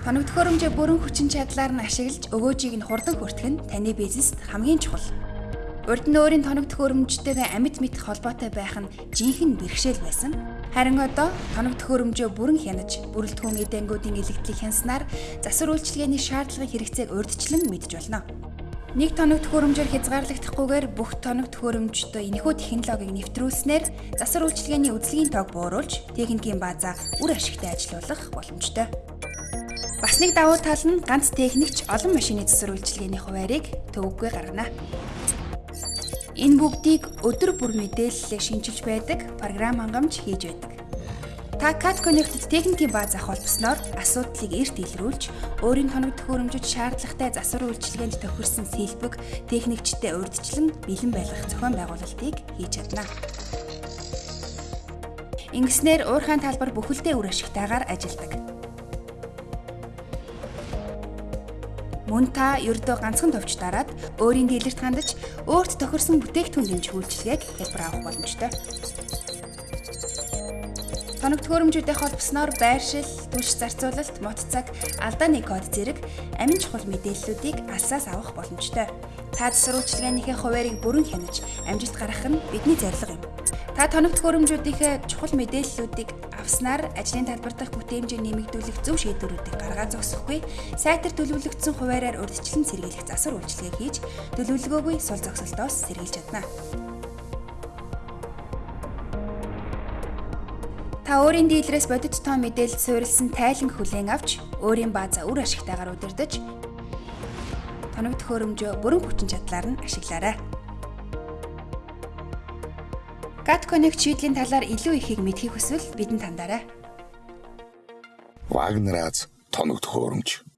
Тоног төхөөрөмжөө бүрэн хүчин чадлаар нь ашиглаж өгөөжийг нь хурдан хүртэх нь таны бизнест хамгийн чухал. Урд нь өөрийн тоног төхөөрөмжтэйгээ амьд мэд холбоотой байх нь жинхэнэ бэрхшээл байсан. Харин одоо тоног төхөөрөмжөө бүрэн хянаж, бүрэлдэхүүн эдэнгүүдийн илэгдлийг хянснаар засвар үйлчилгээний шаардлагын хэрэгцээг урьдчилан мэдж болно. Нэг тоног төхөөрөмжөөр хязгаарлагдахгүйгээр бүх тоног төхөөрөмжтөө энэхүү технологиг нэвтрүүлснээр засвар үйлчилгээний үзлэгийн тоог бууруулж, техникийн баазаа үр ашигтай ажилуулах боломжтой. Бас нэг давуу тал нь ганц техникч олон машины засвар үйлчилгээний хуваарийг төвөггүй гаргана. Энэ бүгдийг өдөр бүр мэдээллээ шинжилж байдаг програм хангамж хийж байдаг. Та Cat Connect-д техникийн бааз авах болсноор асуудлыг эрт илрүүлж, өөрийн тоног төхөөрөмжөд шаардлагатай засвар үйлчилгээнд тохирсон сэлбэг техникчтэй урьдчилан бэлэн байлгах зохион байгуулалтыг хийж чадна. Ингэснээр уурхайн талбар бүхэлдээ үр ашигтайгаар ажилдаг. Мөн та ердөө ганцхан товч дараад өөрийн дийлэрт хандаж өөрт тохирсон бүтээгдэхүүн дэмжих үйлчилгээг хэлбэр авах боломжтой. Тоног төхөөрөмжүүдтэй холбосноор байршил, түлш зарцуулалт, мот цаг, алдааны код зэрэг амин чухал мэдээллүүдийг алсаас авах боломжтой. Та засвар үйлчилгээнийхээ хуваарийг бүрэн хянаж амжилт гаргах нь бидний зорилго юм. Та тоног төхөөрөмжүүдийнхээ чухал мэдээллүүдийг авснаар ажлын талбар дахь бүтээмжийг нэмэгдүүлэх зөв шийдвэрүүдийг гаргаад зогсохгүй, сайтар төлөвлөгдсөн хуваараар урьдчилан сэргийлэх засвар үйлчилгээ хийж төлөвлөгөөгүй сул зогсолтоос сэргийлж чадна. Та өөрийн дийлрээс бодит тоо мэдээлэл суурилсан тайлан хүлээн авч өөрийн баазаа үр ашигтайгаар удирдах тоног төхөөрөмжөө бүрэн хүчин чадлаар нь ашиглаарай. Connect шийдлийн талаар илүү ихийг мэдхийг хүсвэл бидэнд хандаарай. Вагнераас тоног төхөөрөмж